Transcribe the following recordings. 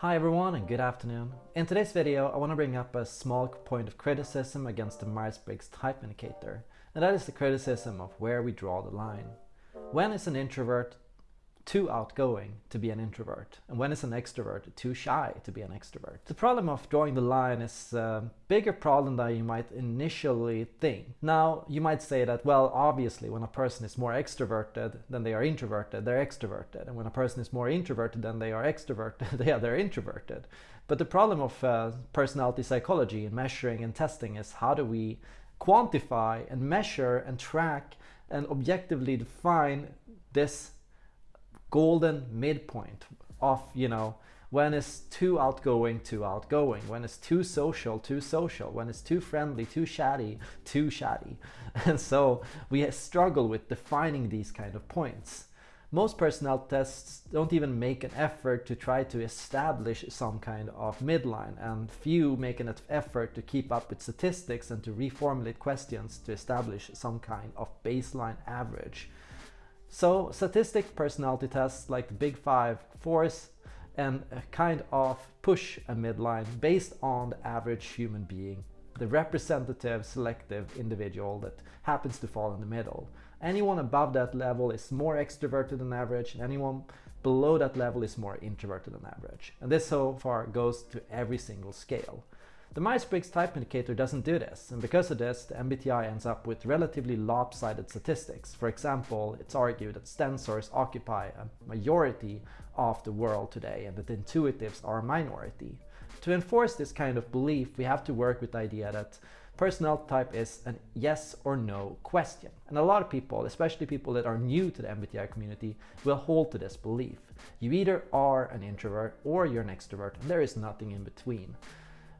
Hi everyone and good afternoon. In today's video I want to bring up a small point of criticism against the Myers-Briggs type indicator and that is the criticism of where we draw the line. When is an introvert too outgoing to be an introvert and when is an extrovert too shy to be an extrovert. The problem of drawing the line is a bigger problem than you might initially think. Now you might say that well obviously when a person is more extroverted than they are introverted they're extroverted and when a person is more introverted than they are extroverted yeah they're introverted. But the problem of uh, personality psychology and measuring and testing is how do we quantify and measure and track and objectively define this golden midpoint of, you know, when it's too outgoing, too outgoing, when it's too social, too social, when it's too friendly, too chatty, too chatty. And so we struggle with defining these kind of points. Most personality tests don't even make an effort to try to establish some kind of midline and few make an effort to keep up with statistics and to reformulate questions to establish some kind of baseline average. So statistic personality tests like the Big Five force and kind of push a midline based on the average human being, the representative selective individual that happens to fall in the middle. Anyone above that level is more extroverted than average and anyone below that level is more introverted than average. And this so far goes to every single scale. The Myers-Briggs type indicator doesn't do this, and because of this, the MBTI ends up with relatively lopsided statistics. For example, it's argued that sensors occupy a majority of the world today and that intuitives are a minority. To enforce this kind of belief, we have to work with the idea that personality type is a yes or no question. And a lot of people, especially people that are new to the MBTI community, will hold to this belief. You either are an introvert or you're an extrovert, and there is nothing in between.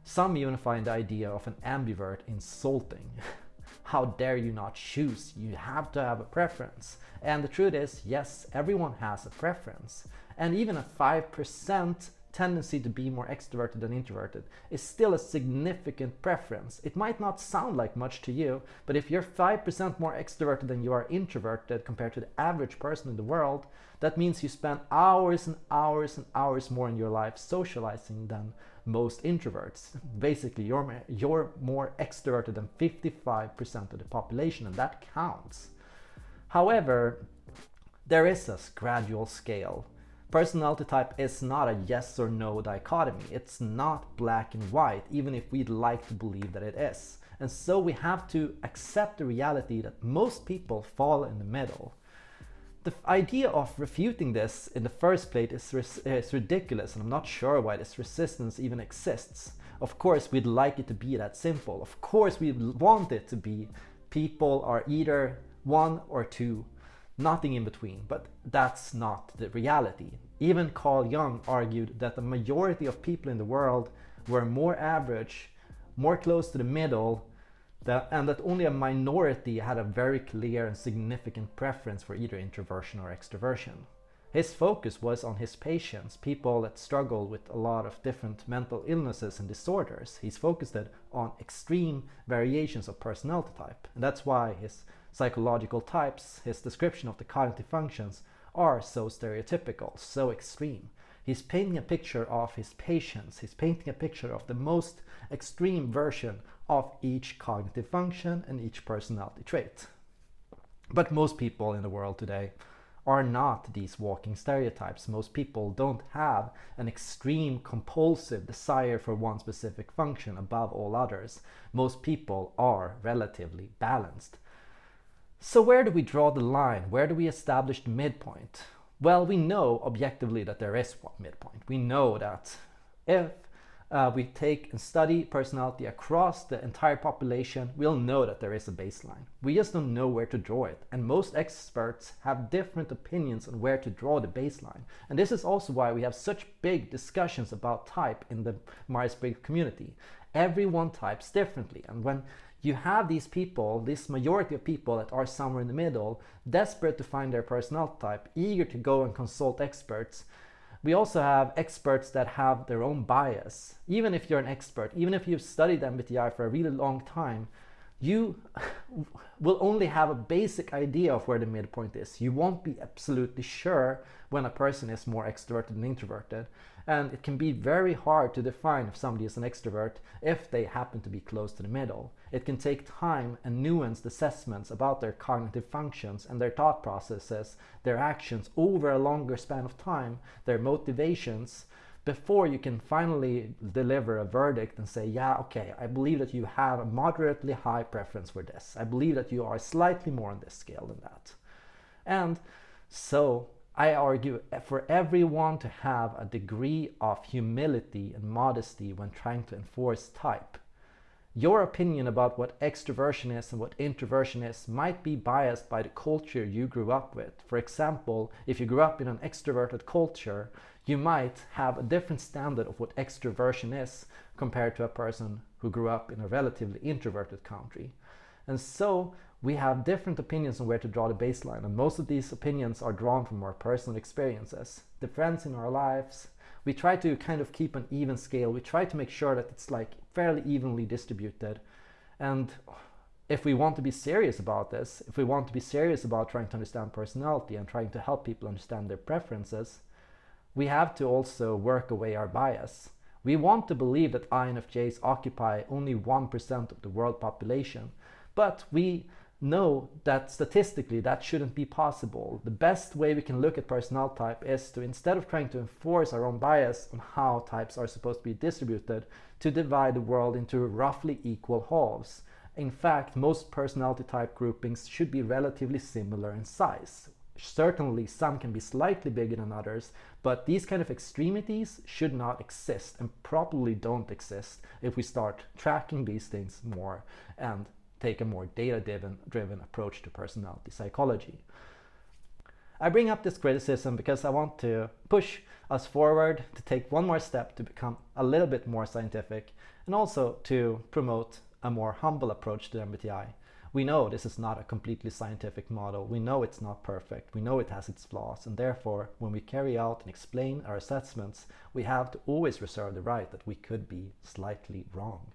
Some even find the idea of an ambivert insulting. How dare you not choose? You have to have a preference. And the truth is, yes, everyone has a preference. And even a 5% tendency to be more extroverted than introverted is still a significant preference. It might not sound like much to you, but if you're 5% more extroverted than you are introverted compared to the average person in the world, that means you spend hours and hours and hours more in your life socializing than most introverts. Basically, you're, you're more extroverted than 55% of the population and that counts. However, there is a gradual scale Personality type is not a yes or no dichotomy. It's not black and white, even if we'd like to believe that it is. And so we have to accept the reality that most people fall in the middle. The idea of refuting this in the first place is, is ridiculous and I'm not sure why this resistance even exists. Of course, we'd like it to be that simple. Of course, we want it to be people are either one or two nothing in between, but that's not the reality. Even Carl Jung argued that the majority of people in the world were more average, more close to the middle, that, and that only a minority had a very clear and significant preference for either introversion or extroversion. His focus was on his patients, people that struggle with a lot of different mental illnesses and disorders. He's focused on extreme variations of personality type. And that's why his psychological types, his description of the cognitive functions are so stereotypical, so extreme. He's painting a picture of his patients. He's painting a picture of the most extreme version of each cognitive function and each personality trait. But most people in the world today are not these walking stereotypes. Most people don't have an extreme compulsive desire for one specific function above all others. Most people are relatively balanced. So where do we draw the line? Where do we establish the midpoint? Well, we know objectively that there is one midpoint. We know that if uh, we take and study personality across the entire population, we'll know that there is a baseline. We just don't know where to draw it. And most experts have different opinions on where to draw the baseline. And this is also why we have such big discussions about type in the Myers-Briggs community. Everyone types differently. And when you have these people, this majority of people that are somewhere in the middle, desperate to find their personality type, eager to go and consult experts. We also have experts that have their own bias. Even if you're an expert, even if you've studied MBTI for a really long time, you will only have a basic idea of where the midpoint is. You won't be absolutely sure when a person is more extroverted than introverted. And it can be very hard to define if somebody is an extrovert if they happen to be close to the middle. It can take time and nuanced assessments about their cognitive functions and their thought processes, their actions over a longer span of time, their motivations, before you can finally deliver a verdict and say, yeah, okay, I believe that you have a moderately high preference for this. I believe that you are slightly more on this scale than that. And so I argue for everyone to have a degree of humility and modesty when trying to enforce type. Your opinion about what extroversion is and what introversion is might be biased by the culture you grew up with. For example, if you grew up in an extroverted culture, you might have a different standard of what extroversion is compared to a person who grew up in a relatively introverted country. And so we have different opinions on where to draw the baseline and most of these opinions are drawn from our personal experiences. The friends in our lives, we try to kind of keep an even scale. We try to make sure that it's like fairly evenly distributed. And if we want to be serious about this, if we want to be serious about trying to understand personality and trying to help people understand their preferences, we have to also work away our bias. We want to believe that INFJs occupy only 1% of the world population, but we know that statistically that shouldn't be possible. The best way we can look at personnel type is to instead of trying to enforce our own bias on how types are supposed to be distributed, to divide the world into roughly equal halves. In fact, most personality type groupings should be relatively similar in size. Certainly some can be slightly bigger than others, but these kind of extremities should not exist and probably don't exist if we start tracking these things more and take a more data-driven driven approach to personality psychology. I bring up this criticism because I want to push us forward to take one more step to become a little bit more scientific and also to promote a more humble approach to MBTI. We know this is not a completely scientific model. We know it's not perfect. We know it has its flaws. And therefore, when we carry out and explain our assessments, we have to always reserve the right that we could be slightly wrong.